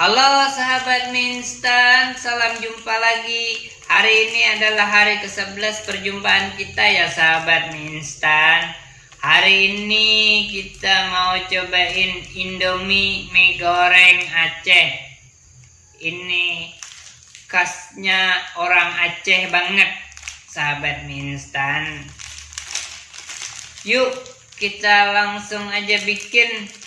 Halo sahabat Minstan, salam jumpa lagi. Hari ini adalah hari ke-11 perjumpaan kita ya sahabat Minstan. Hari ini kita mau cobain Indomie mie goreng Aceh. Ini khasnya orang Aceh banget, sahabat Minstan. Yuk, kita langsung aja bikin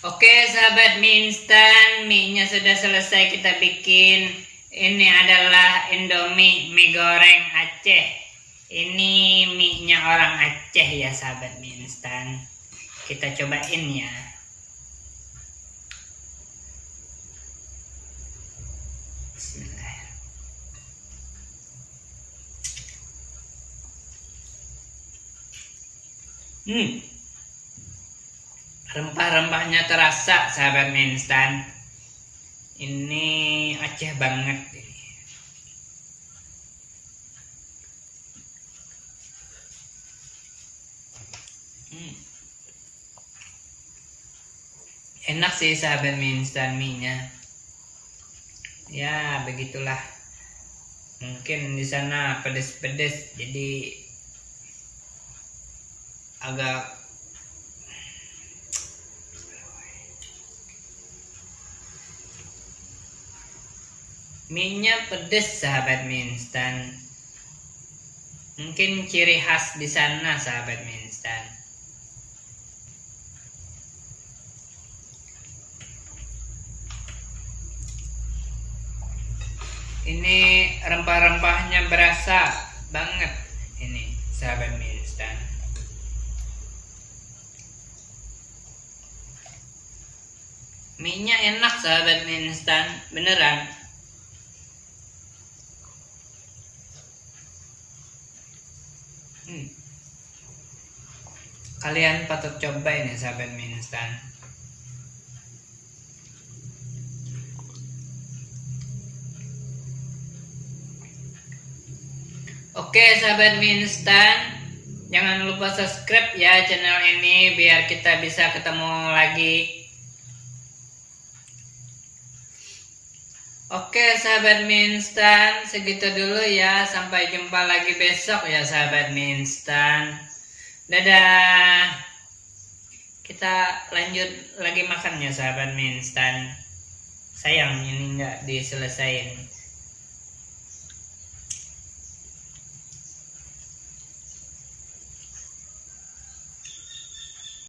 Oke sahabat mie instan, mie-nya sudah selesai kita bikin. Ini adalah Indomie mie goreng Aceh. Ini mie-nya orang Aceh ya sahabat mie instan. Kita cobain ya. Bismillah. Hmm. Rempah-rempahnya terasa sahabat mie instan. Ini Aceh banget. Hmm. Enak sih sahabat mie instan mie-nya. Ya, begitulah. Mungkin di sana pedes-pedes jadi agak Minyak pedes sahabat mie instan. Mungkin ciri khas di sana sahabat mie instan. Ini rempah-rempahnya berasa banget ini sahabat mie instan. Minyak enak sahabat mie instan, beneran. Hmm. Kalian patut coba ini sahabat mie instan. Oke sahabat mie instan, jangan lupa subscribe ya channel ini biar kita bisa ketemu lagi Oke sahabat mie instan, segitu dulu ya. Sampai jumpa lagi besok ya sahabat mie instan. Dadah. Kita lanjut lagi makan ya sahabat mie instan. Sayang ini nggak diselesain.